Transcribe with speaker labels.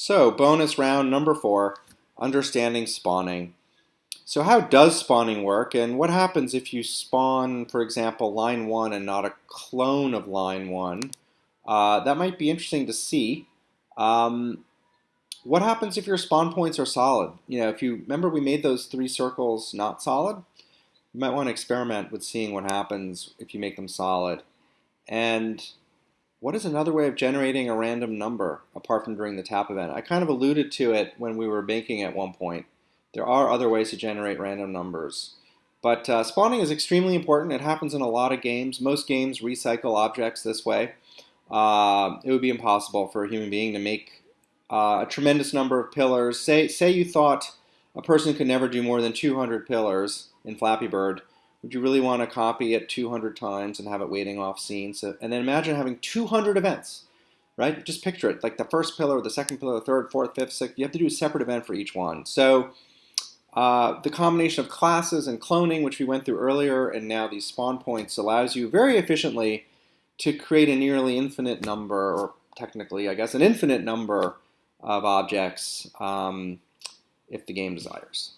Speaker 1: So bonus round number four, understanding spawning. So how does spawning work and what happens if you spawn, for example, line one and not a clone of line one? Uh, that might be interesting to see. Um, what happens if your spawn points are solid? You know, if you remember we made those three circles not solid, you might want to experiment with seeing what happens if you make them solid. And what is another way of generating a random number apart from during the tap event? I kind of alluded to it when we were banking at one point. There are other ways to generate random numbers. But uh, spawning is extremely important. It happens in a lot of games. Most games recycle objects this way. Uh, it would be impossible for a human being to make uh, a tremendous number of pillars. Say, say you thought a person could never do more than 200 pillars in Flappy Bird. Would you really want to copy it 200 times and have it waiting off scene? So, and then imagine having 200 events, right? Just picture it, like the first pillar, the second pillar, the third, fourth, fifth, sixth. You have to do a separate event for each one. So uh, the combination of classes and cloning, which we went through earlier, and now these spawn points allows you very efficiently to create a nearly infinite number, or technically, I guess, an infinite number of objects um, if the game desires.